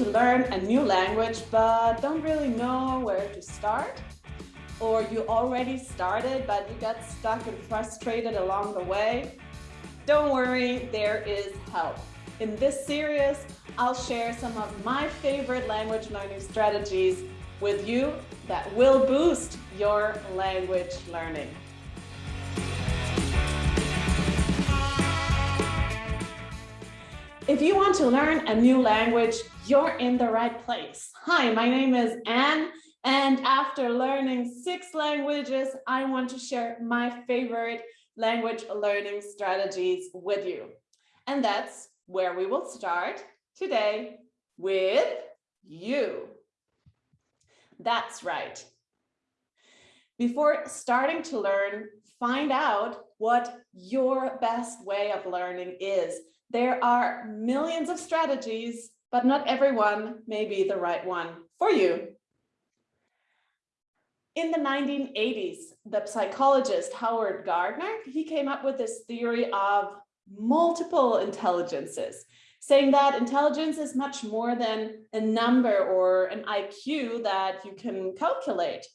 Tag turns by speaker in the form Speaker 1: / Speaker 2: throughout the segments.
Speaker 1: to learn a new language but don't really know where to start? Or you already started but you got stuck and frustrated along the way? Don't worry, there is help. In this series, I'll share some of my favorite language learning strategies with you that will boost your language learning. If you want to learn a new language, you're in the right place. Hi, my name is Anne, and after learning six languages, I want to share my favorite language learning strategies with you. And that's where we will start today with you. That's right. Before starting to learn, find out what your best way of learning is there are millions of strategies, but not everyone may be the right one for you. In the 1980s, the psychologist Howard Gardner, he came up with this theory of multiple intelligences, saying that intelligence is much more than a number or an IQ that you can calculate.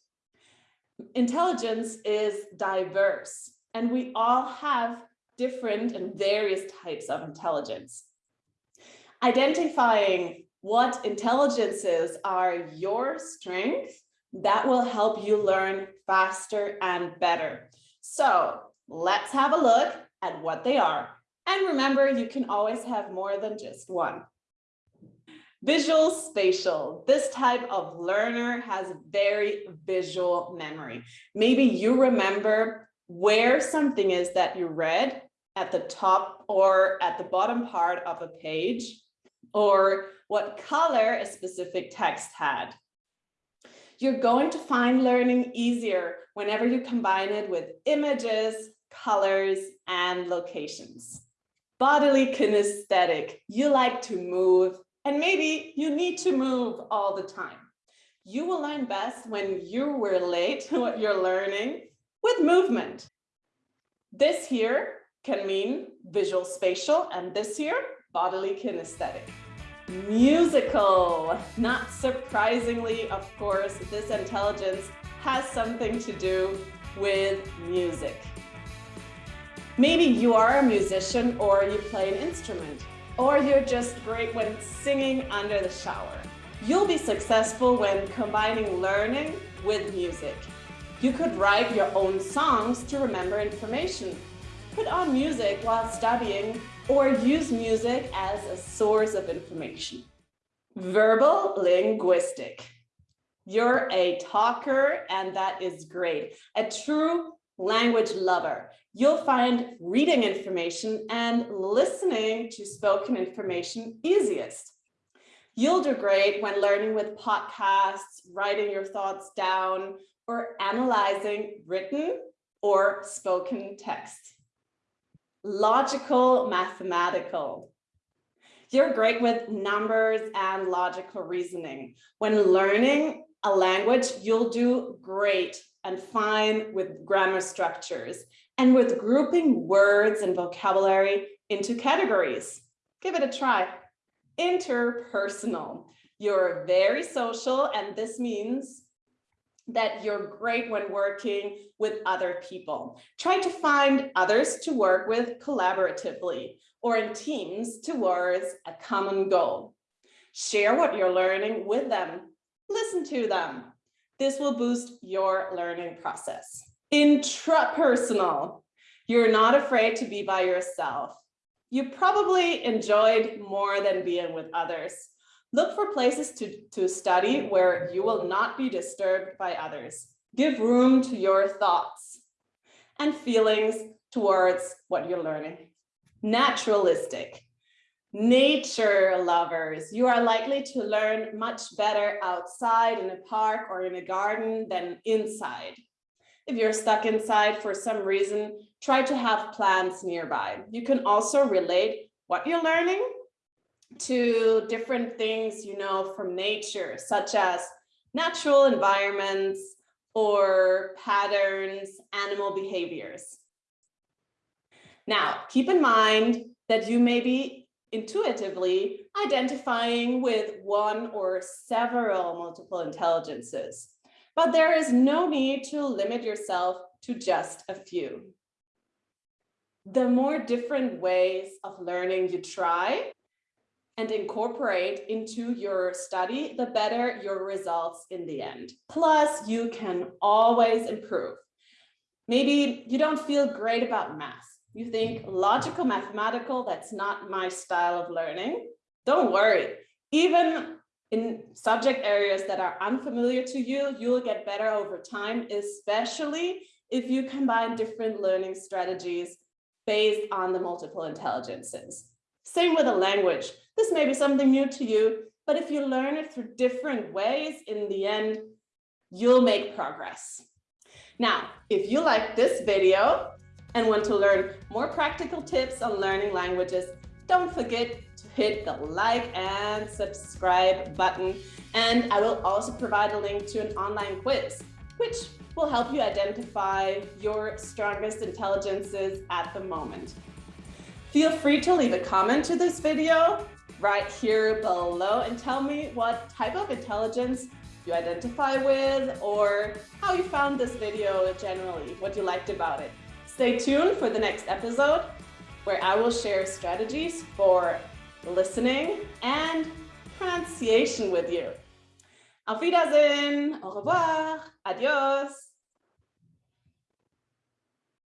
Speaker 1: Intelligence is diverse, and we all have different and various types of intelligence. Identifying what intelligences are your strengths, that will help you learn faster and better. So let's have a look at what they are. And remember, you can always have more than just one. Visual spatial. This type of learner has very visual memory. Maybe you remember where something is that you read at the top or at the bottom part of a page, or what color a specific text had. You're going to find learning easier whenever you combine it with images, colors, and locations. Bodily kinesthetic, you like to move, and maybe you need to move all the time. You will learn best when you relate to what you're learning with movement. This here can mean visual spatial and this here, bodily kinesthetic. Musical, not surprisingly, of course, this intelligence has something to do with music. Maybe you are a musician or you play an instrument, or you're just great when singing under the shower. You'll be successful when combining learning with music. You could write your own songs to remember information put on music while studying, or use music as a source of information. Verbal linguistic. You're a talker and that is great. A true language lover. You'll find reading information and listening to spoken information easiest. You'll do great when learning with podcasts, writing your thoughts down, or analyzing written or spoken text logical mathematical. You're great with numbers and logical reasoning. When learning a language, you'll do great and fine with grammar structures and with grouping words and vocabulary into categories. Give it a try. Interpersonal. You're very social and this means that you're great when working with other people. Try to find others to work with collaboratively or in teams towards a common goal. Share what you're learning with them. Listen to them. This will boost your learning process. Intrapersonal. You're not afraid to be by yourself. You probably enjoyed more than being with others. Look for places to, to study where you will not be disturbed by others. Give room to your thoughts and feelings towards what you're learning. Naturalistic. Nature lovers, you are likely to learn much better outside in a park or in a garden than inside. If you're stuck inside for some reason, try to have plants nearby. You can also relate what you're learning to different things, you know, from nature, such as natural environments or patterns, animal behaviors. Now, keep in mind that you may be intuitively identifying with one or several multiple intelligences. But there is no need to limit yourself to just a few. The more different ways of learning you try and incorporate into your study, the better your results in the end. Plus, you can always improve. Maybe you don't feel great about math. You think logical, mathematical, that's not my style of learning. Don't worry. Even in subject areas that are unfamiliar to you, you'll get better over time, especially if you combine different learning strategies based on the multiple intelligences. Same with a language. This may be something new to you, but if you learn it through different ways, in the end, you'll make progress. Now, if you like this video and want to learn more practical tips on learning languages, don't forget hit the like and subscribe button. And I will also provide a link to an online quiz, which will help you identify your strongest intelligences at the moment. Feel free to leave a comment to this video right here below and tell me what type of intelligence you identify with or how you found this video generally, what you liked about it. Stay tuned for the next episode where I will share strategies for listening and pronunciation with you. Auf Wiedersehen, au revoir, adios.